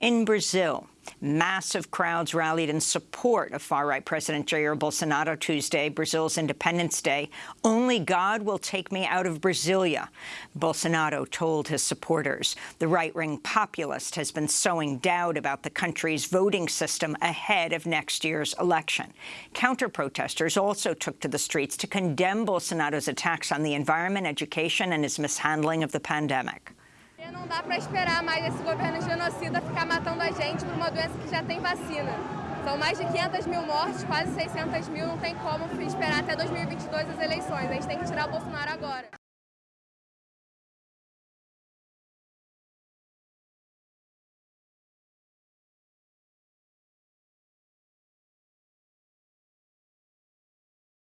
In Brazil, massive crowds rallied in support of far-right President Jair Bolsonaro Tuesday, Brazil's Independence Day. Only God will take me out of Brasilia, Bolsonaro told his supporters. The right-wing populist has been sowing doubt about the country's voting system ahead of next year's election. Counter-protesters also took to the streets to condemn Bolsonaro's attacks on the environment, education and his mishandling of the pandemic. Não dá para esperar mais esse governo genocida ficar matando a gente por uma doença que já tem vacina. São mais de 500 mil mortes, quase 600 mil, não tem como esperar até 2022 as eleições. A gente tem que tirar o Bolsonaro agora.